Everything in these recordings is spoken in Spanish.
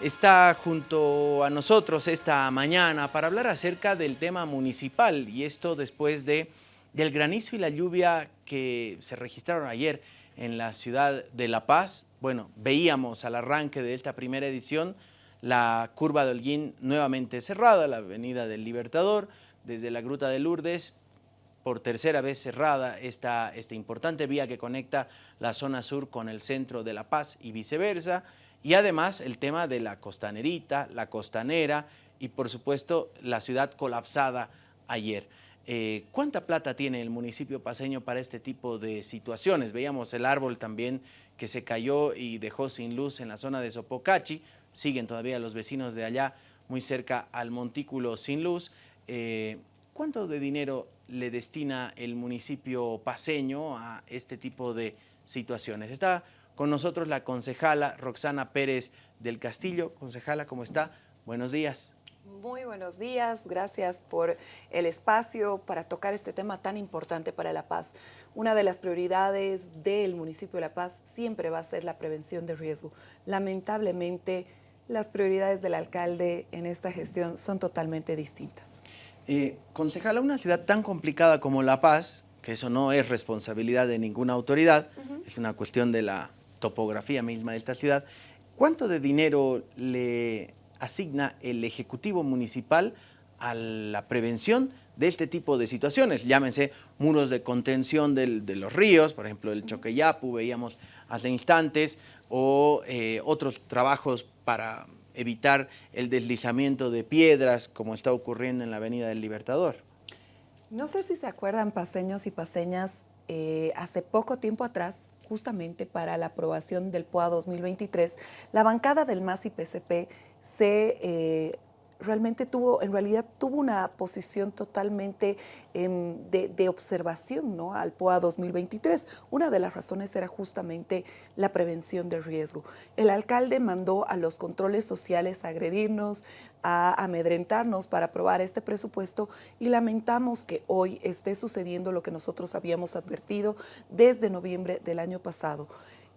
está junto a nosotros esta mañana para hablar acerca del tema municipal y esto después de, del granizo y la lluvia que se registraron ayer en la ciudad de La Paz. Bueno, veíamos al arranque de esta primera edición la curva de Holguín nuevamente cerrada, la avenida del Libertador, desde la Gruta de Lourdes, por tercera vez cerrada esta, esta importante vía que conecta la zona sur con el centro de La Paz y viceversa, y además el tema de la costanerita, la costanera y por supuesto la ciudad colapsada ayer. Eh, ¿Cuánta plata tiene el municipio paseño para este tipo de situaciones? Veíamos el árbol también que se cayó y dejó sin luz en la zona de Sopocachi, siguen todavía los vecinos de allá muy cerca al montículo sin luz. Eh, ¿Cuánto de dinero le destina el municipio paseño a este tipo de situaciones? Está con nosotros la concejala Roxana Pérez del Castillo. Concejala, ¿cómo está? Buenos días. Muy buenos días, gracias por el espacio para tocar este tema tan importante para La Paz. Una de las prioridades del municipio de La Paz siempre va a ser la prevención de riesgo. Lamentablemente, las prioridades del alcalde en esta gestión son totalmente distintas. Eh, concejala, una ciudad tan complicada como La Paz, que eso no es responsabilidad de ninguna autoridad, es una cuestión de la topografía misma de esta ciudad, ¿cuánto de dinero le asigna el Ejecutivo Municipal a la prevención de este tipo de situaciones? Llámense muros de contención de los ríos, por ejemplo el Choqueyapu, veíamos hace instantes, o eh, otros trabajos para evitar el deslizamiento de piedras como está ocurriendo en la Avenida del Libertador. No sé si se acuerdan paseños y paseñas, eh, hace poco tiempo atrás justamente para la aprobación del POA 2023, la bancada del MAS y PCP se eh, realmente tuvo, en realidad tuvo una posición totalmente em, de, observación ¿no? al POA 2023. Una de las razones era justamente la prevención del riesgo. El alcalde mandó a los controles sociales a agredirnos, a amedrentarnos para aprobar este presupuesto y lamentamos que hoy esté sucediendo lo que nosotros habíamos advertido desde noviembre del año pasado.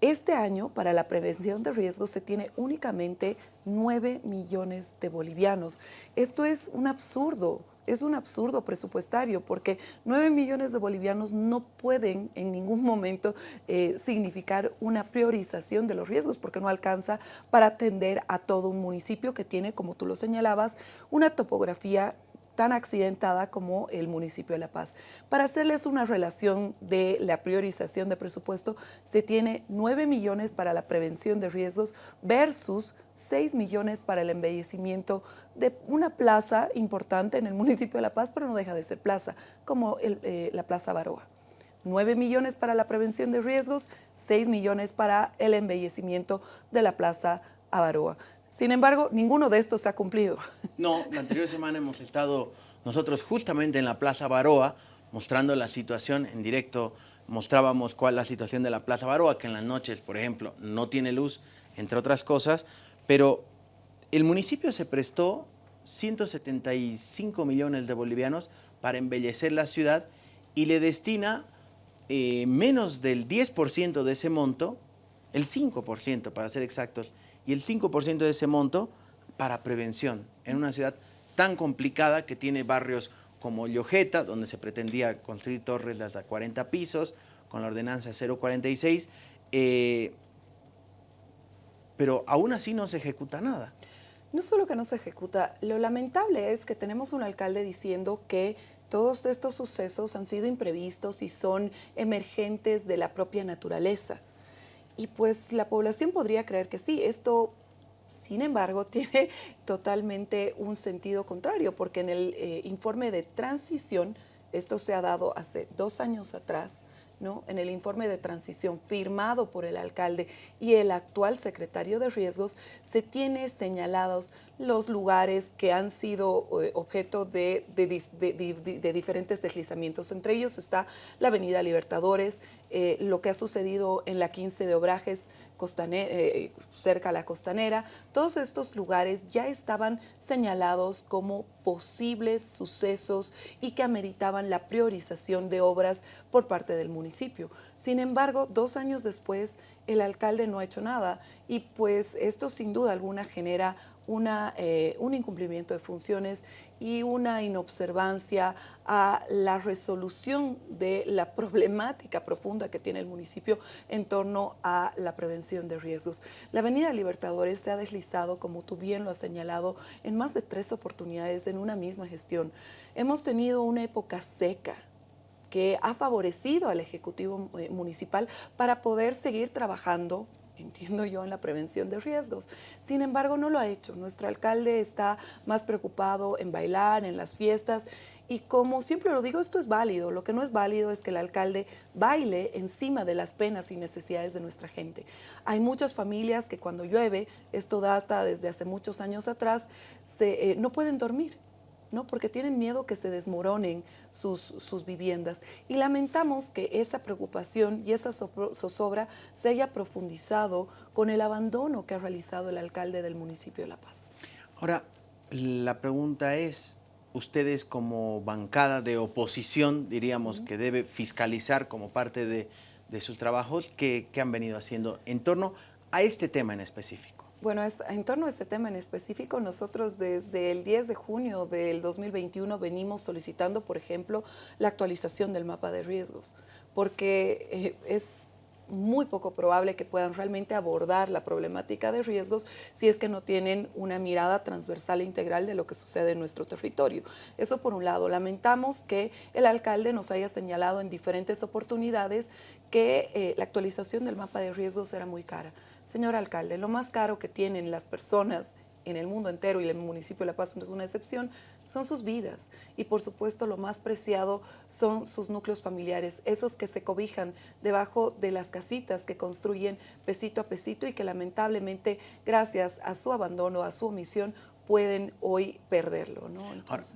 Este año, para la prevención de riesgos, se tiene únicamente 9 millones de bolivianos. Esto es un absurdo, es un absurdo presupuestario porque 9 millones de bolivianos no pueden en ningún momento eh, significar una priorización de los riesgos porque no alcanza para atender a todo un municipio que tiene, como tú lo señalabas, una topografía tan accidentada como el municipio de La Paz. Para hacerles una relación de la priorización de presupuesto, se tiene 9 millones para la prevención de riesgos versus 6 millones para el embellecimiento de una plaza importante en el municipio de La Paz, pero no deja de ser plaza, como eh, la Plaza Baroa. 9 millones para la prevención de riesgos, 6 millones para el embellecimiento de la Plaza Avaroa. Sin embargo, ninguno de estos se ha cumplido. No, la anterior semana hemos estado nosotros justamente en la Plaza Baroa mostrando la situación en directo, mostrábamos cuál es la situación de la Plaza Baroa, que en las noches, por ejemplo, no tiene luz, entre otras cosas, pero el municipio se prestó 175 millones de bolivianos para embellecer la ciudad y le destina eh, menos del 10% de ese monto, el 5% para ser exactos, y el 5% de ese monto para prevención en una ciudad tan complicada que tiene barrios como Llojeta, donde se pretendía construir torres de hasta 40 pisos, con la ordenanza 046, eh, pero aún así no se ejecuta nada. No solo que no se ejecuta, lo lamentable es que tenemos un alcalde diciendo que todos estos sucesos han sido imprevistos y son emergentes de la propia naturaleza. Y pues la población podría creer que sí, esto sin embargo, tiene totalmente un sentido contrario, porque en el eh, informe de transición, esto se ha dado hace dos años atrás, en el informe de transición firmado por el alcalde y el actual secretario de riesgos, se tiene señalados los lugares que han sido eh, objeto de, de, diferentes deslizamientos. Entre ellos está la Avenida Libertadores, eh, lo que ha sucedido en la 15 de Obrajes, cerca a la costanera. Todos estos lugares ya estaban señalados como posibles sucesos y que ameritaban la priorización de obras por parte del municipio. Sin embargo, dos años después, el alcalde no ha hecho nada y pues esto sin duda alguna genera una, eh, un incumplimiento de funciones y una inobservancia a la resolución de la problemática profunda que tiene el municipio en torno a la prevención de riesgos. La Avenida Libertadores se ha deslizado, como tú bien lo has señalado, en más de tres oportunidades en una misma gestión. Hemos tenido una época seca, que ha favorecido al Ejecutivo eh, Municipal para poder seguir trabajando entiendo yo, en la prevención de riesgos. Sin embargo, no lo ha hecho. Nuestro alcalde está más preocupado en bailar, en las fiestas, y como siempre lo digo, esto es válido. Lo que no es válido es que el alcalde baile encima de las penas y necesidades de nuestra gente. Hay muchas familias que cuando llueve, esto data desde hace muchos años atrás, se, eh, no pueden dormir ¿no? porque tienen miedo que se desmoronen sus, sus, viviendas. Y lamentamos que esa preocupación y esa zozobra se haya profundizado con el abandono que ha realizado el alcalde del municipio de La Paz. Ahora, la pregunta es, ustedes como bancada de oposición, diríamos que debe fiscalizar como parte de, de sus trabajos, ¿qué, ¿qué han venido haciendo en torno a este tema en específico? Bueno, en torno a este tema en específico, nosotros desde el 10 de junio del 2021 venimos solicitando, por ejemplo, la actualización del mapa de riesgos, porque eh, es muy poco probable que puedan realmente abordar la problemática de riesgos si es que no tienen una mirada transversal e integral de lo que sucede en nuestro territorio. Eso por un lado. Lamentamos que el alcalde nos haya señalado en diferentes oportunidades que eh, la actualización del mapa de riesgos era muy cara. Señor alcalde, lo más caro que tienen las personas en el mundo entero y el municipio de La Paz no es una excepción, son sus vidas. Y por supuesto lo más preciado son sus núcleos familiares, esos que se cobijan debajo de las casitas que construyen pesito a pesito y que lamentablemente gracias a su abandono, a su omisión, pueden hoy perderlo. ¿no?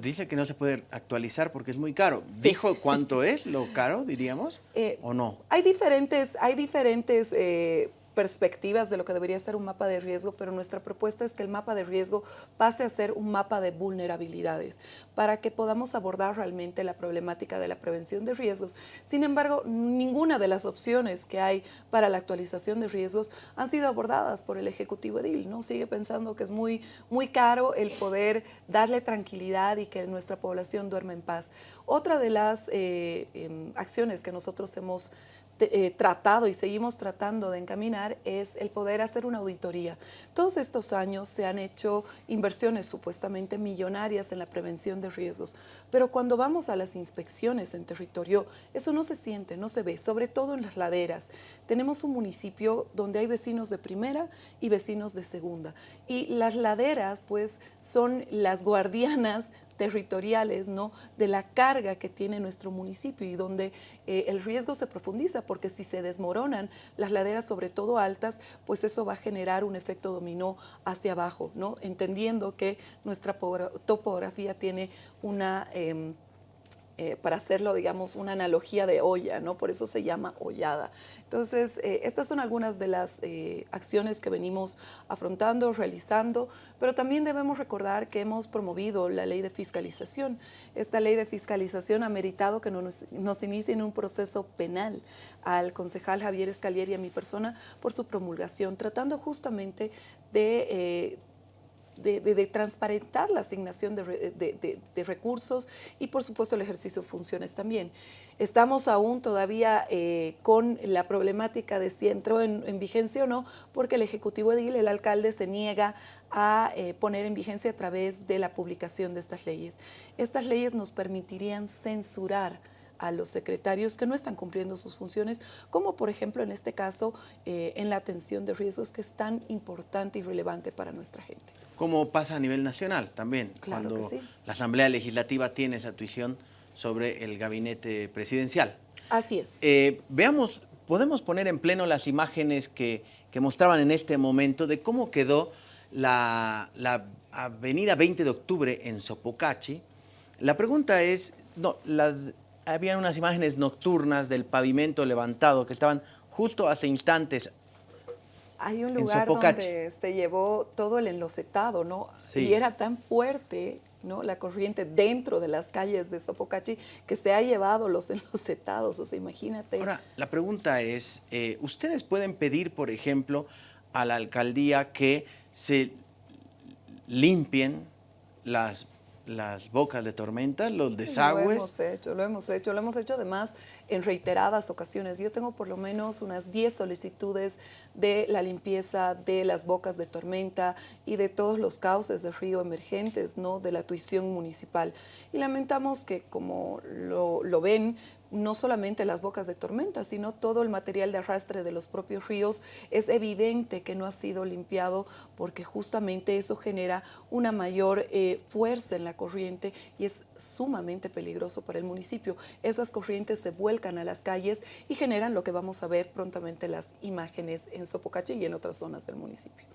dice que no se puede actualizar porque es muy caro. ¿Dijo cuánto es lo caro, diríamos, eh, o no? Hay diferentes, hay diferentes eh, perspectivas de lo que debería ser un mapa de riesgo, pero nuestra propuesta es que el mapa de riesgo pase a ser un mapa de vulnerabilidades para que podamos abordar realmente la problemática de la prevención de riesgos. Sin embargo, ninguna de las opciones que hay para la actualización de riesgos han sido abordadas por el Ejecutivo Edil. ¿no? Sigue pensando que es muy, muy caro el poder darle tranquilidad y que nuestra población duerma en paz. Otra de las eh, em, acciones que nosotros hemos eh, tratado y seguimos tratando de encaminar es el poder hacer una auditoría. Todos estos años se han hecho inversiones supuestamente millonarias en la prevención de riesgos, pero cuando vamos a las inspecciones en territorio, eso no se siente, no se ve, sobre todo en las laderas. Tenemos un municipio donde hay vecinos de primera y vecinos de segunda, y las laderas pues son las guardianas territoriales, ¿no? de la carga que tiene nuestro municipio y donde eh, el riesgo se profundiza, porque si se desmoronan las laderas, sobre todo altas, pues eso va a generar un efecto dominó hacia abajo, ¿no? entendiendo que nuestra topografía tiene una... Em, eh, para hacerlo, digamos, una analogía de olla, ¿no? Por eso se llama hollada. Entonces, eh, estas son algunas de las eh, acciones que venimos afrontando, realizando, pero también debemos recordar que hemos promovido la ley de fiscalización. Esta ley de fiscalización ha meritado que nos, nos en un proceso penal al concejal Javier Escalier y a mi persona por su promulgación, tratando justamente de de, transparentar la asignación de, recursos y por supuesto el ejercicio de funciones también. Estamos aún todavía eh, con la problemática de si entró en, vigencia o no, porque el Ejecutivo Edil, el alcalde, se niega a eh, poner en vigencia a través de la publicación de estas leyes. Estas leyes nos permitirían censurar a los secretarios que no están cumpliendo sus funciones, como por ejemplo en este caso eh, en la atención de riesgos que es tan importante y relevante para nuestra gente. Como pasa a nivel nacional también, cuando la Asamblea Legislativa tiene esa tuición sobre el gabinete presidencial. Así es. Eh, veamos, podemos poner en pleno las imágenes que, que, mostraban en este momento de cómo quedó la, la avenida 20 de octubre en Sopocachi. La pregunta es, no, la, había unas imágenes nocturnas del pavimento levantado que estaban justo hace instantes hay un lugar donde se llevó todo el enlocetado, ¿no? Y era tan fuerte ¿no? la corriente dentro de las calles de Sopocachi que se ha llevado los enlocetados, o sea, imagínate. Ahora, la pregunta es, eh, ¿ustedes pueden pedir, por ejemplo, a la alcaldía que se limpien las las bocas de tormenta, los desagües. Lo hemos hecho, lo hemos hecho, lo hemos hecho además en reiteradas ocasiones. Yo tengo por lo menos unas 10 solicitudes de la limpieza de las bocas de tormenta y de todos los cauces de río emergentes, ¿no? de la tuición municipal. Y lamentamos que como lo, lo ven, no solamente las bocas de tormenta, sino todo el material de arrastre de los propios ríos, es evidente que no ha sido limpiado porque justamente eso genera una mayor eh, fuerza en la corriente y es sumamente peligroso para el municipio. Esas corrientes se vuelcan a las calles y generan lo que vamos a ver prontamente las imágenes en Sopocache y en otras zonas del municipio.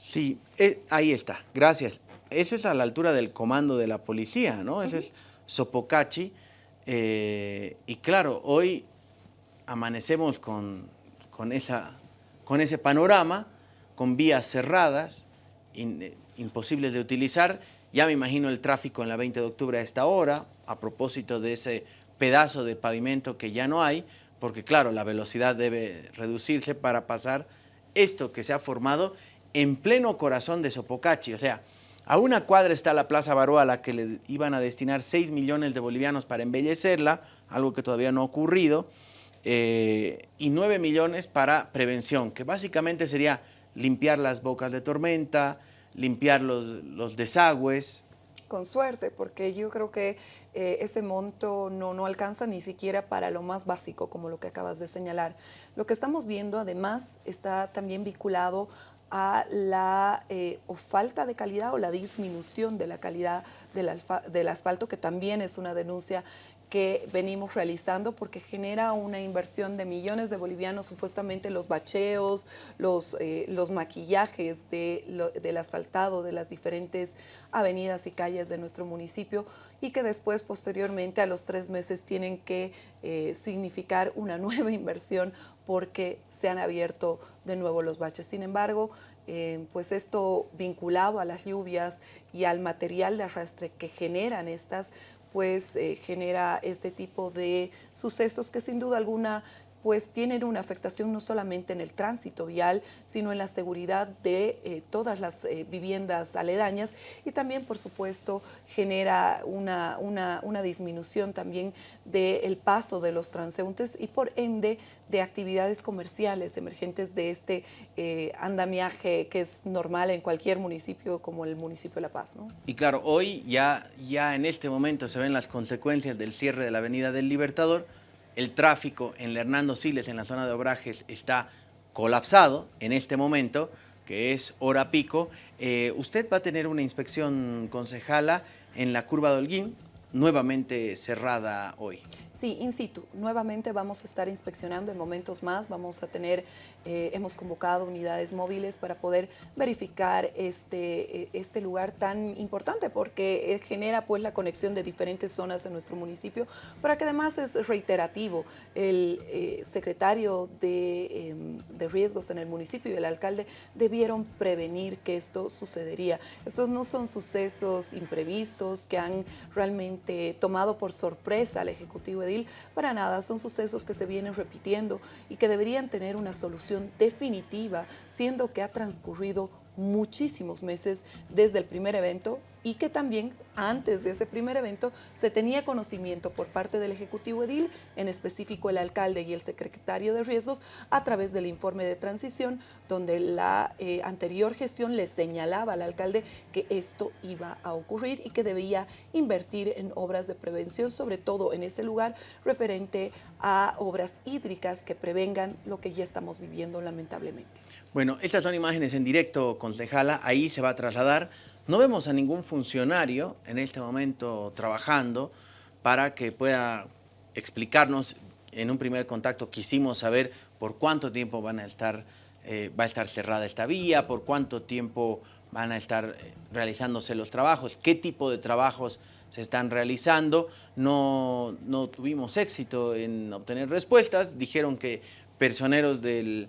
Sí, eh, ahí está, gracias. Eso es a la altura del comando de la policía, ¿no? Ese es Sopocachi. Eh, y claro, hoy amanecemos con, esa, con ese panorama, con vías cerradas, eh, imposibles de utilizar. Ya me imagino el tráfico en la 20 de octubre a esta hora, a propósito de ese pedazo de pavimento que ya no hay, porque claro, la velocidad debe reducirse para pasar esto que se ha formado en pleno corazón de Sopocachi. O sea, a una cuadra está la Plaza Baroa a la que le iban a destinar 6 millones de bolivianos para embellecerla, algo que todavía no ha ocurrido, eh, y 9 millones para prevención, que básicamente sería limpiar las bocas de tormenta, limpiar los, los desagües. Con suerte, porque yo creo que eh, ese monto no, no alcanza ni siquiera para lo más básico, como lo que acabas de señalar. Lo que estamos viendo, además, está también vinculado a la eh, o falta de calidad o la disminución de la calidad del, del asfalto, que también es una denuncia que venimos realizando porque genera una inversión de millones de bolivianos, supuestamente los bacheos, los, eh, los maquillajes de del asfaltado de las diferentes avenidas y calles de nuestro municipio y que después, posteriormente, a los tres meses tienen que eh, significar una nueva inversión porque se han abierto de nuevo los baches. Sin embargo, eh, pues esto vinculado a las lluvias y al material de arrastre que generan estas, pues eh, genera este tipo de sucesos que sin duda alguna pues tienen una afectación no solamente en el tránsito vial, sino en la seguridad de eh, todas las eh, viviendas aledañas y también, por supuesto, genera una, una, disminución también del paso de los transeúntes y por ende de actividades comerciales emergentes de este eh, andamiaje que es normal en cualquier municipio como el municipio de La Paz. ¿no? Y claro, hoy ya, ya en este momento se ven las consecuencias del cierre de la Avenida del Libertador, el tráfico en Hernando Siles, en la zona de Obrajes, está colapsado en este momento, que es hora pico. Eh, usted va a tener una inspección concejala en la curva de Holguín, nuevamente cerrada hoy. Sí, in situ. Nuevamente vamos a estar inspeccionando en momentos más. Vamos a tener, eh, hemos convocado unidades móviles para poder verificar este, eh, este lugar tan importante porque genera pues la conexión de diferentes zonas en nuestro municipio, para que además es reiterativo. El eh, secretario de, em, de riesgos en el municipio y el alcalde debieron prevenir que esto sucedería. Estos no son sucesos imprevistos que han realmente tomado por sorpresa al Ejecutivo Edil, para nada, son sucesos que se vienen repitiendo y que deberían tener una solución definitiva, siendo que ha transcurrido muchísimos meses desde el primer evento y que también antes de ese primer evento se tenía conocimiento por parte del Ejecutivo Edil, en específico el alcalde y el secretario de riesgos, a través del informe de transición, donde la eh, anterior gestión le señalaba al alcalde que esto iba a ocurrir y que debía invertir en obras de prevención, sobre todo en ese lugar referente a obras hídricas que prevengan lo que ya estamos viviendo lamentablemente. Bueno, estas son imágenes en directo, concejala, ahí se va a trasladar no vemos a ningún funcionario en este momento trabajando para que pueda explicarnos. En un primer contacto quisimos saber por cuánto tiempo van a estar, eh, va a estar cerrada esta vía, por cuánto tiempo van a estar eh, realizándose los trabajos, qué tipo de trabajos se están realizando. No, no tuvimos éxito en obtener respuestas. Dijeron que personeros de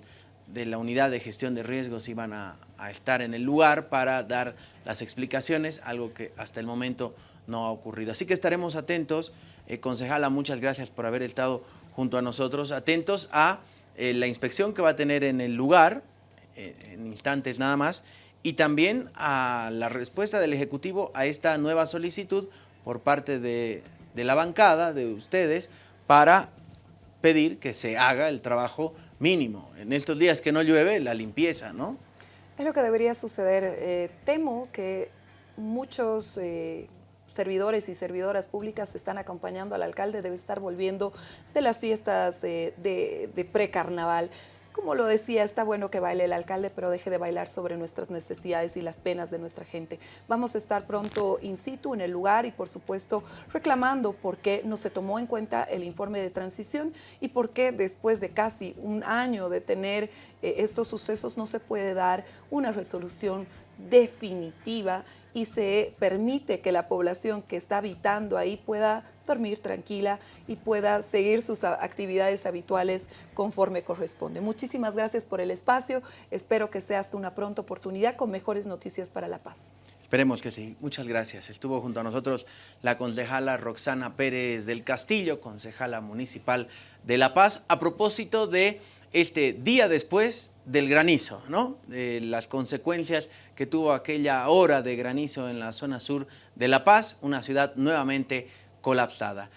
la unidad de gestión de riesgos iban a, estar en el lugar para dar las explicaciones, algo que hasta el momento no ha ocurrido. Así que estaremos atentos. Eh, concejala, muchas gracias por haber estado junto a nosotros, atentos a eh, la inspección que va a tener en el lugar, eh, en instantes nada más, y también a la respuesta del Ejecutivo a esta nueva solicitud por parte de, de la bancada, de ustedes, para pedir que se haga el trabajo mínimo. En estos días que no llueve, la limpieza, ¿no? Es lo que debería suceder. Eh, temo que muchos eh, servidores y servidoras públicas están acompañando al alcalde, debe estar volviendo de las fiestas de, precarnaval como lo decía, está bueno que baile el alcalde, pero deje de bailar sobre nuestras necesidades y las penas de nuestra gente. Vamos a estar pronto in situ en el lugar y, por supuesto, reclamando por qué no se tomó en cuenta el informe de transición y por qué después de casi un año de tener eh, estos sucesos no se puede dar una resolución definitiva y se permite que la población que está habitando ahí pueda dormir tranquila y pueda seguir sus actividades habituales conforme corresponde. Muchísimas gracias por el espacio. Espero que sea hasta una pronta oportunidad con mejores noticias para La Paz. Esperemos que sí. Muchas gracias. Estuvo junto a nosotros la concejala Roxana Pérez del Castillo, concejala municipal de La Paz, a propósito de este día después del granizo, ¿no? De las consecuencias que tuvo aquella hora de granizo en la zona sur de La Paz, una ciudad nuevamente colapsada.